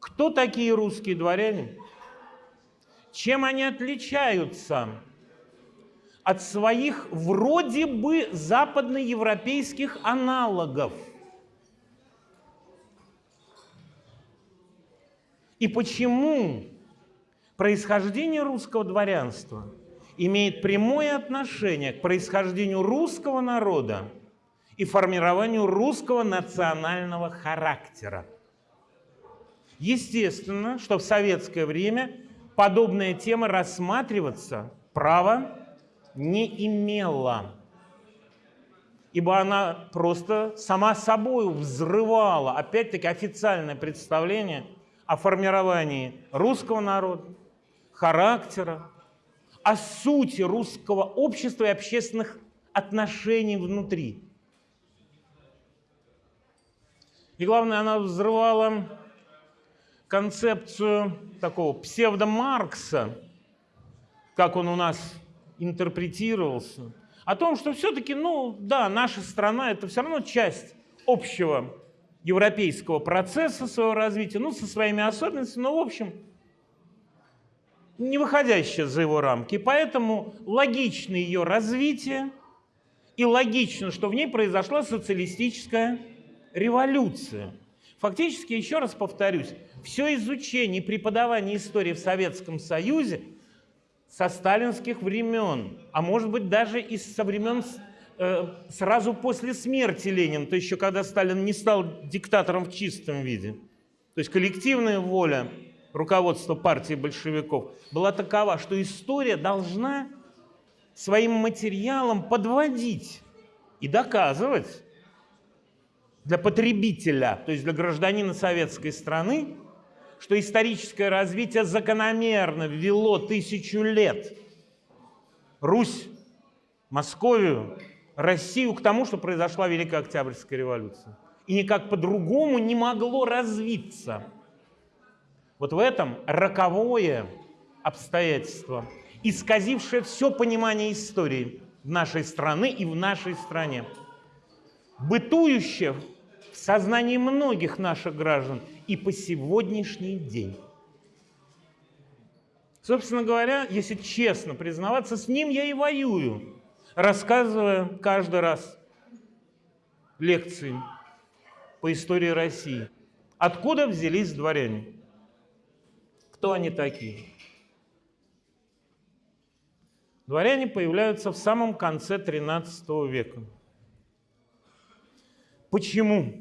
Кто такие русские дворяне? Чем они отличаются от своих вроде бы западноевропейских аналогов? И почему происхождение русского дворянства имеет прямое отношение к происхождению русского народа и формированию русского национального характера? Естественно, что в советское время подобная тема рассматриваться права не имела, ибо она просто сама собой взрывала, опять-таки, официальное представление о формировании русского народа, характера, о сути русского общества и общественных отношений внутри. И главное, она взрывала концепцию такого псевдомаркса, как он у нас интерпретировался, о том, что все-таки, ну да, наша страна – это все равно часть общего европейского процесса своего развития, ну, со своими особенностями, но, в общем, не выходящая за его рамки. Поэтому логично ее развитие, и логично, что в ней произошла социалистическая революция. Фактически, еще раз повторюсь, все изучение и преподавание истории в Советском Союзе со сталинских времен, а может быть даже и со времен э, сразу после смерти Ленина, то еще когда Сталин не стал диктатором в чистом виде. То есть коллективная воля руководства партии большевиков была такова, что история должна своим материалом подводить и доказывать для потребителя, то есть для гражданина советской страны, что историческое развитие закономерно ввело тысячу лет Русь, Московию, Россию к тому, что произошла Великая Октябрьская революция. И никак по-другому не могло развиться. Вот в этом роковое обстоятельство, исказившее все понимание истории нашей страны и в нашей стране, бытующее в сознании многих наших граждан и по сегодняшний день. Собственно говоря, если честно признаваться, с ним я и воюю, рассказывая каждый раз лекции по истории России. Откуда взялись дворяне? Кто они такие? Дворяне появляются в самом конце XIII века. Почему?